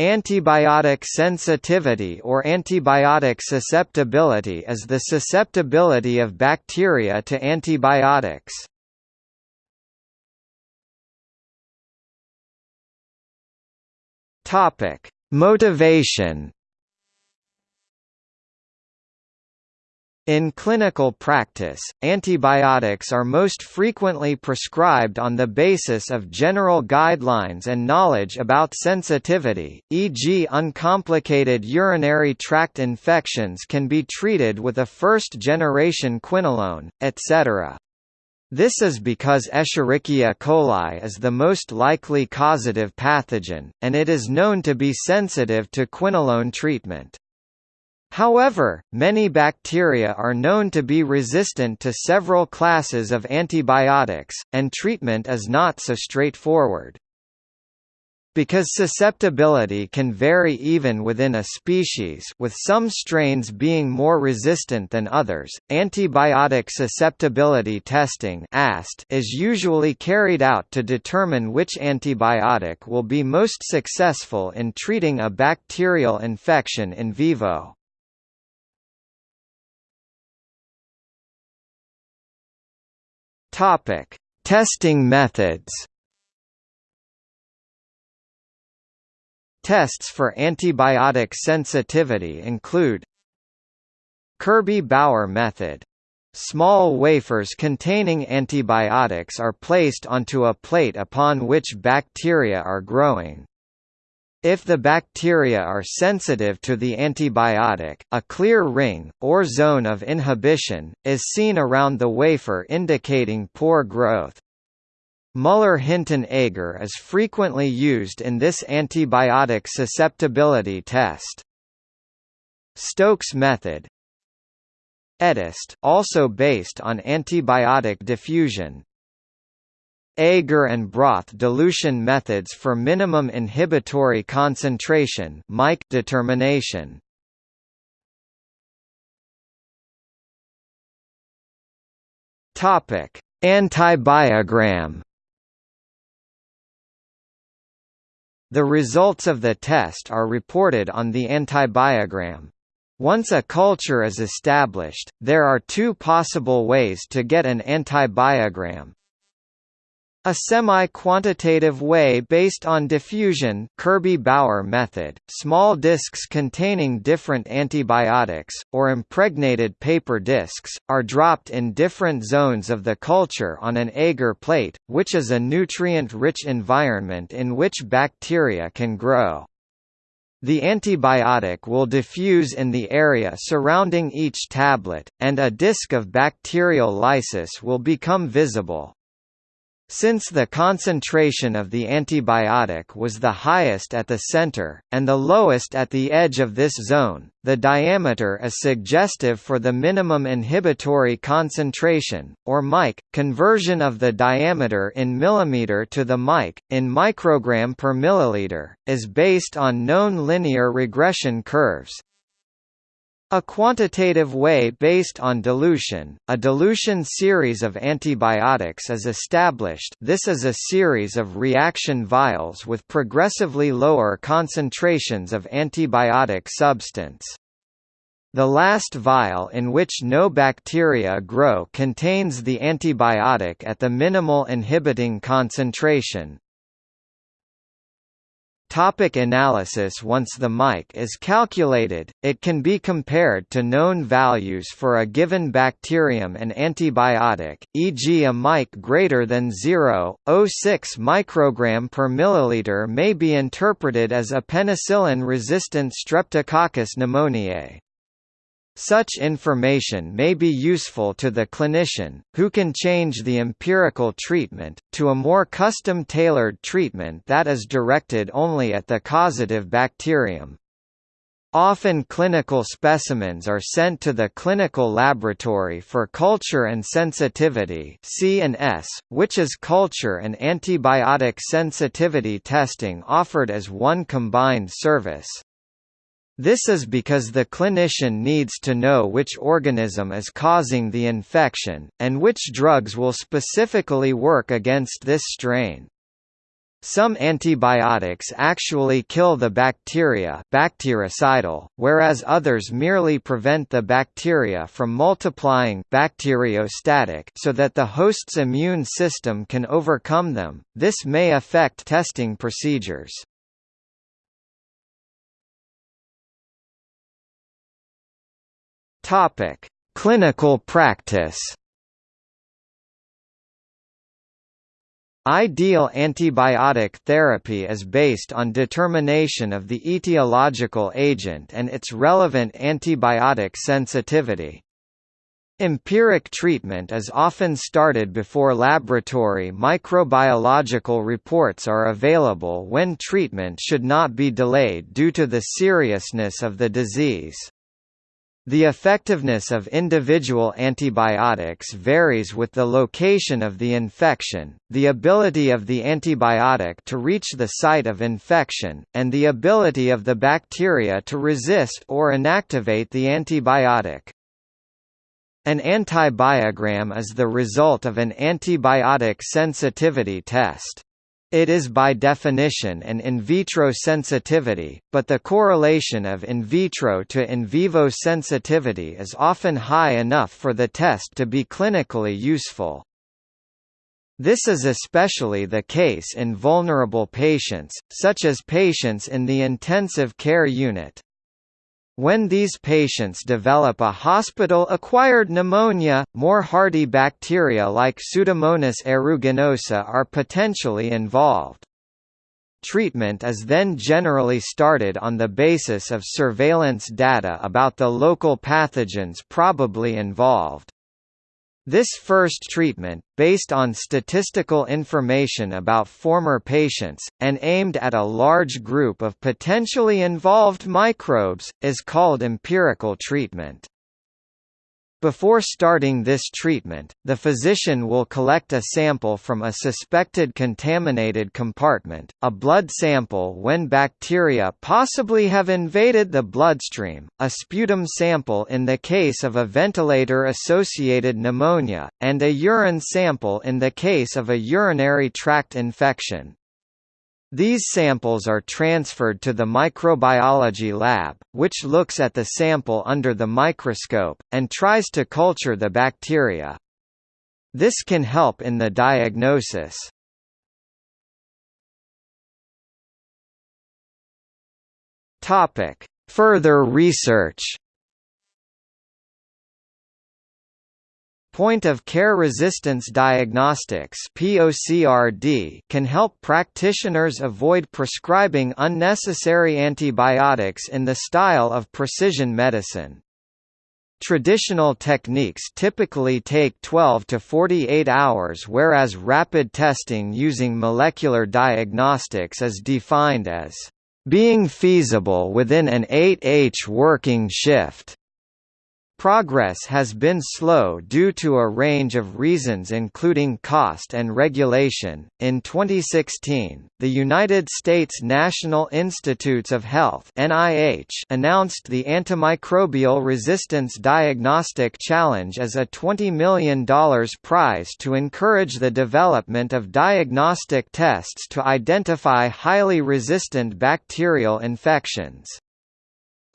Antibiotic sensitivity or antibiotic susceptibility is the susceptibility of bacteria to antibiotics. Topic: Motivation In clinical practice, antibiotics are most frequently prescribed on the basis of general guidelines and knowledge about sensitivity, e.g. uncomplicated urinary tract infections can be treated with a first-generation quinolone, etc. This is because Escherichia coli is the most likely causative pathogen, and it is known to be sensitive to quinolone treatment. However, many bacteria are known to be resistant to several classes of antibiotics, and treatment is not so straightforward. Because susceptibility can vary even within a species with some strains being more resistant than others, antibiotic susceptibility testing is usually carried out to determine which antibiotic will be most successful in treating a bacterial infection in vivo. Topic: Testing methods. Tests for antibiotic sensitivity include Kirby-Bauer method. Small wafers containing antibiotics are placed onto a plate upon which bacteria are growing. If the bacteria are sensitive to the antibiotic, a clear ring, or zone of inhibition, is seen around the wafer indicating poor growth. Mueller-Hinton agar is frequently used in this antibiotic susceptibility test. Stokes method Etest also based on antibiotic diffusion, Agar and broth dilution methods for minimum inhibitory concentration determination. Topic: Antibiogram. The results of the test are reported on the antibiogram. Once a culture is established, there are two possible ways to get an antibiogram. A semi-quantitative way based on diffusion Kirby-Bauer method, small discs containing different antibiotics, or impregnated paper discs, are dropped in different zones of the culture on an agar plate, which is a nutrient-rich environment in which bacteria can grow. The antibiotic will diffuse in the area surrounding each tablet, and a disk of bacterial lysis will become visible. Since the concentration of the antibiotic was the highest at the center, and the lowest at the edge of this zone, the diameter is suggestive for the minimum inhibitory concentration, or mic. Conversion of the diameter in millimeter to the mic, in microgram per milliliter, is based on known linear regression curves, a quantitative way based on dilution, a dilution series of antibiotics is established this is a series of reaction vials with progressively lower concentrations of antibiotic substance. The last vial in which no bacteria grow contains the antibiotic at the minimal inhibiting concentration, Topic analysis Once the mic is calculated, it can be compared to known values for a given bacterium and antibiotic, e.g. a mic greater than 0.06 microgram per milliliter may be interpreted as a penicillin-resistant Streptococcus pneumoniae. Such information may be useful to the clinician, who can change the empirical treatment, to a more custom-tailored treatment that is directed only at the causative bacterium. Often clinical specimens are sent to the clinical laboratory for culture and sensitivity C&S, which is culture and antibiotic sensitivity testing offered as one combined service. This is because the clinician needs to know which organism is causing the infection, and which drugs will specifically work against this strain. some antibiotics actually kill the bacteria bactericidal, whereas others merely prevent the bacteria from multiplying bacteriostatic so that the host's immune system can overcome them. This may affect testing procedures. Topic: Clinical practice. Ideal antibiotic therapy is based on determination of the etiological agent and its relevant antibiotic sensitivity. Empiric treatment is often started before laboratory microbiological reports are available when treatment should not be delayed due to the seriousness of the disease. The effectiveness of individual antibiotics varies with the location of the infection, the ability of the antibiotic to reach the site of infection, and the ability of the bacteria to resist or inactivate the antibiotic. An antibiogram is the result of an antibiotic sensitivity test. It is by definition an in vitro sensitivity, but the correlation of in vitro to in vivo sensitivity is often high enough for the test to be clinically useful. This is especially the case in vulnerable patients, such as patients in the intensive care unit. When these patients develop a hospital-acquired pneumonia, more hardy bacteria like Pseudomonas aeruginosa are potentially involved. Treatment is then generally started on the basis of surveillance data about the local pathogens probably involved. This first treatment, based on statistical information about former patients, and aimed at a large group of potentially involved microbes, is called empirical treatment. Before starting this treatment, the physician will collect a sample from a suspected contaminated compartment, a blood sample when bacteria possibly have invaded the bloodstream, a sputum sample in the case of a ventilator-associated pneumonia, and a urine sample in the case of a urinary tract infection. These samples are transferred to the microbiology lab, which looks at the sample under the microscope, and tries to culture the bacteria. This can help in the diagnosis. Further research Point-of-care resistance diagnostics can help practitioners avoid prescribing unnecessary antibiotics in the style of precision medicine. Traditional techniques typically take 12 to 48 hours whereas rapid testing using molecular diagnostics is defined as being feasible within an 8H working shift. Progress has been slow due to a range of reasons including cost and regulation. In 2016, the United States National Institutes of Health (NIH) announced the Antimicrobial Resistance Diagnostic Challenge as a $20 million prize to encourage the development of diagnostic tests to identify highly resistant bacterial infections.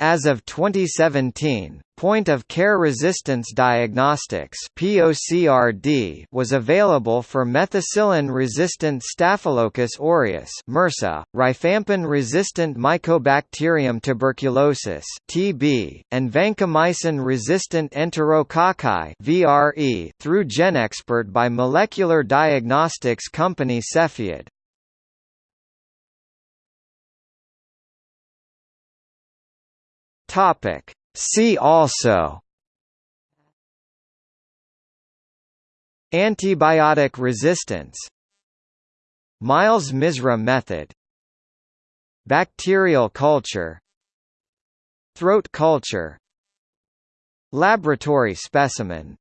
As of 2017, point-of-care resistance diagnostics (POCRD) was available for methicillin-resistant Staphylococcus aureus (MRSA), rifampin-resistant Mycobacterium tuberculosis (TB), and vancomycin-resistant Enterococci (VRE) through GeneXpert by molecular diagnostics company Cepheid. Topic. See also. Antibiotic resistance. Miles-Misra method. Bacterial culture. Throat culture. Laboratory specimen